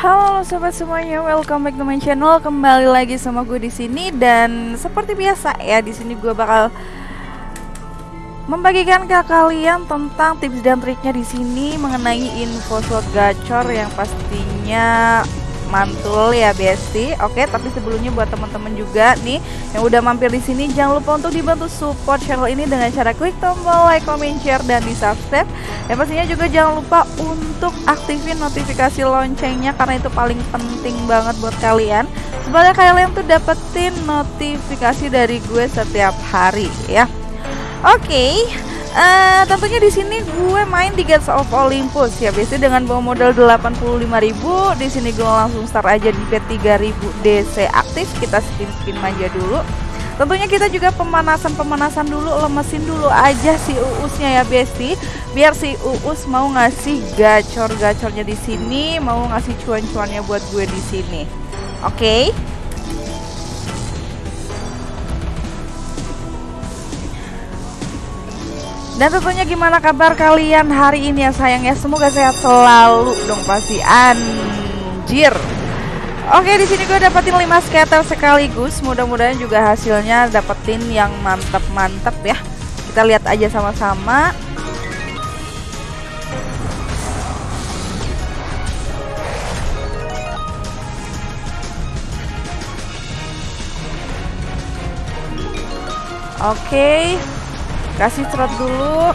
Halo sobat semuanya, welcome back to my channel. Kembali lagi sama gue di sini dan seperti biasa ya di sini gue bakal membagikan ke kalian tentang tips dan triknya di sini mengenai info slot gacor yang pastinya mantul ya Besti. Oke, tapi sebelumnya buat teman-teman juga nih yang udah mampir di sini jangan lupa untuk dibantu support channel ini dengan cara klik tombol like, comment, share dan di subscribe. Dan pastinya juga jangan lupa untuk aktifin notifikasi loncengnya karena itu paling penting banget buat kalian. Supaya kalian tuh dapetin notifikasi dari gue setiap hari ya. Oke, okay. Uh, tentunya di sini gue main di Gates of Olympus. Ya biasanya dengan bawa modal 85.000 di sini gue langsung start aja di bet 3000 DC aktif. Kita spin spin aja dulu. Tentunya kita juga pemanasan pemanasan dulu lemesin dulu aja si uusnya ya besti. Biar si uus mau ngasih gacor gacornya di sini mau ngasih cuan cuannya buat gue di sini. Oke? okay? Dan tentunya gimana kabar kalian hari ini ya sayang ya? Semoga sehat selalu dong pasti. Anjir. Oke di sini gue dapetin 5 scatter sekaligus. Mudah-mudahan juga hasilnya dapetin yang mantep-mantep ya. Kita lihat aja sama-sama. Oke. okay kasih trot dulu.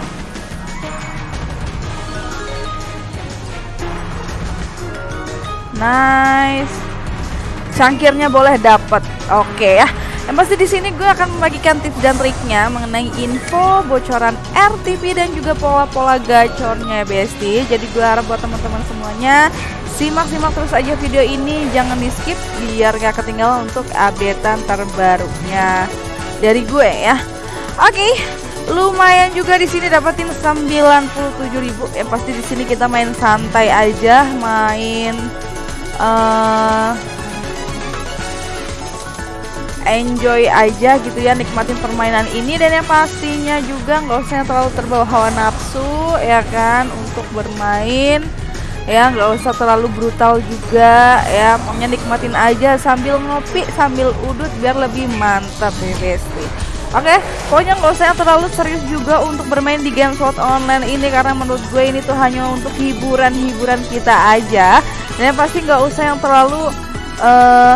Nice. Cangkirnya boleh dapat oke ya. Yang pasti di sini gue akan membagikan tips dan triknya mengenai info bocoran RTP dan juga pola-pola gacornya Besti. Jadi gue harap buat teman-teman semuanya simak-simak terus aja video ini, jangan di skip biar gak ketinggalan untuk updatean terbarunya dari gue ya. Oke, lumayan juga di sini dapatin 97.000 ya pasti di sini kita main santai aja main uh, enjoy aja gitu ya nikmatin permainan ini. Dan yang pastinya juga nggak usah terlalu terbawa hawa nafsu ya kan untuk bermain. Ya nggak usah terlalu brutal juga ya. Pokoknya nikmatin aja sambil ngopi sambil udut biar lebih mantap ya besti Oke, okay, pokoknya nggak usah yang terlalu serius juga untuk bermain di game slot online ini karena menurut gue ini tuh hanya untuk hiburan-hiburan kita aja. Dan pasti nggak usah yang terlalu uh,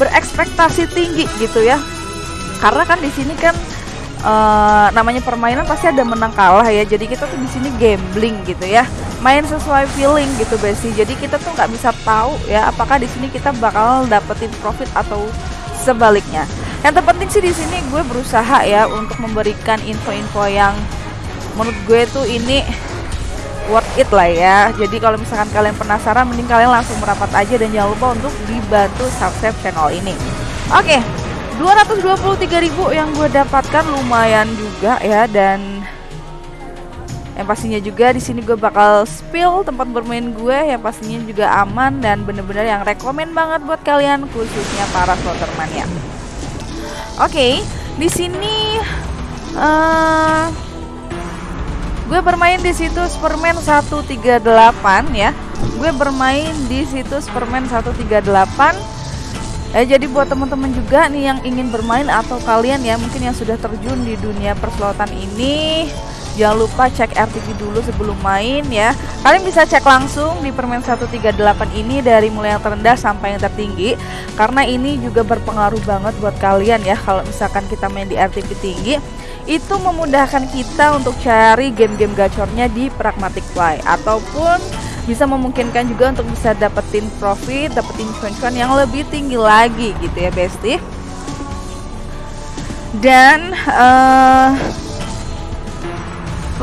berekspektasi tinggi gitu ya. Karena kan di sini kan uh, namanya permainan pasti ada menang kalah ya. Jadi kita tuh di sini gambling gitu ya. Main sesuai feeling gitu besi. Jadi kita tuh nggak bisa tahu ya apakah di sini kita bakal dapetin profit atau sebaliknya. Yang terpenting sih di sini gue berusaha ya untuk memberikan info-info yang menurut gue tuh ini worth it lah ya. Jadi kalau misalkan kalian penasaran mending kalian langsung merapat aja dan jangan lupa untuk dibantu subscribe channel ini. Oke. Okay. 223.000 yang gue dapatkan lumayan juga ya dan yang pastinya juga di sini gue bakal spill tempat bermain gue yang pastinya juga aman dan bener-bener yang rekomend banget buat kalian khususnya para slotermania. Oke, di sini uh, gue bermain di situs permen 138 ya. Gue bermain di situs permen 138 Eh, jadi buat teman-teman juga nih yang ingin bermain atau kalian ya mungkin yang sudah terjun di dunia perslotan ini Jangan lupa cek RTP dulu sebelum main ya. Kalian bisa cek langsung di permen 138 ini dari mulai yang terendah sampai yang tertinggi karena ini juga berpengaruh banget buat kalian ya kalau misalkan kita main di RTP tinggi itu memudahkan kita untuk cari game-game gacornya di Pragmatic Play ataupun bisa memungkinkan juga untuk bisa dapetin profit, dapetin cuan-cuan yang lebih tinggi lagi gitu ya, Besti. Dan uh,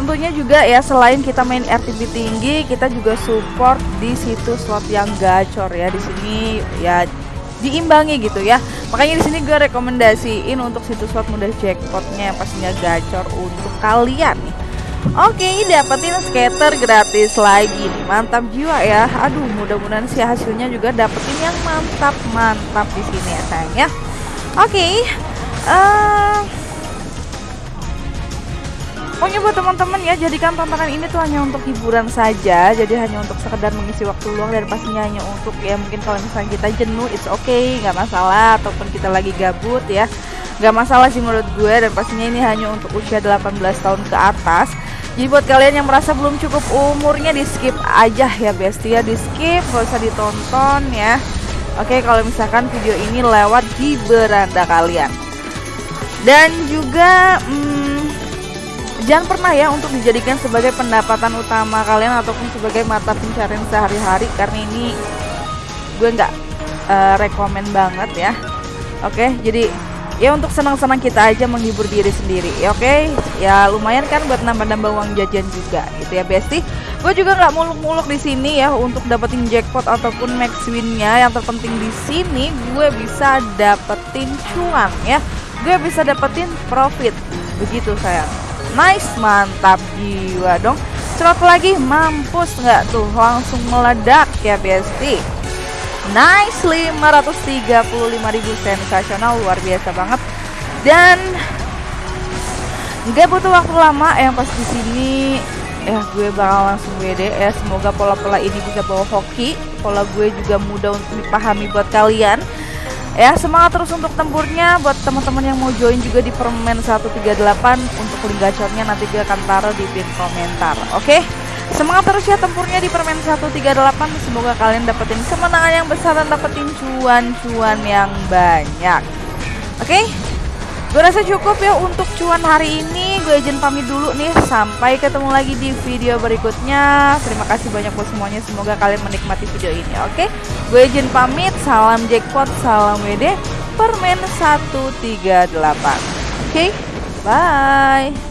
Tentunya juga ya selain kita main RTB tinggi, kita juga support di situs slot yang gacor ya. Di sini ya diimbangi gitu ya. Makanya di sini gue rekomendasiin untuk situs slot mudah jackpotnya yang pastinya gacor untuk kalian nih. Oke, dapetin skater gratis lagi nih. Mantap jiwa ya. Aduh, mudah-mudahan sih hasilnya juga dapetin yang mantap-mantap di sini ya sayang ya. Oke. Uh, Pokoknya buat teman-teman ya, jadikan tontonan ini tuh hanya untuk hiburan saja, jadi hanya untuk sekedar mengisi waktu luang dan pastinya hanya untuk ya mungkin kalau misalnya kita jenuh, it's okay, nggak masalah, ataupun kita lagi gabut ya, nggak masalah sih menurut gue dan pastinya ini hanya untuk usia 18 tahun ke atas. Jadi buat kalian yang merasa belum cukup umurnya di skip aja ya bestie ya di skip, gak usah ditonton ya. Oke kalau misalkan video ini lewat di beranda kalian. Dan juga hmm, jangan pernah ya untuk dijadikan sebagai pendapatan utama kalian ataupun sebagai mata pencarian sehari-hari karena ini gue nggak uh, rekomen banget ya. Oke jadi ya untuk senang-senang kita aja menghibur diri sendiri ya oke? Ya lumayan kan buat nambah-nambah uang jajan juga gitu ya Besti gue juga nggak muluk-muluk di sini ya untuk dapetin jackpot ataupun max winnya. Yang terpenting di sini gue bisa dapetin cuan ya. Gue bisa dapetin profit. Begitu sayang Nice, mantap jiwa dong. Cerot lagi, mampus nggak tuh? Langsung meledak ya Besti. Nice, 535.000 sensasional, luar biasa banget. Dan nggak butuh waktu lama yang pas di sini ya gue bakal langsung WD ya semoga pola-pola ini bisa bawa hoki pola gue juga mudah untuk dipahami buat kalian ya semangat terus untuk tempurnya. Buat teman-teman yang mau join juga di permen 138 untuk link gacornya nanti gue akan taruh di pin komentar oke? Semangat terus ya tempurnya di permen 138 semoga kalian dapetin kemenangan yang besar dan dapetin cuan-cuan yang banyak oke? Gue rasa cukup ya untuk cuan hari ini Gue izin pamit dulu nih. Sampai ketemu lagi di video berikutnya. Terima kasih banyak buat semuanya. Semoga kalian menikmati video ini oke? Gue izin pamit. Salam jackpot Salam WD Permen 138 Oke? Bye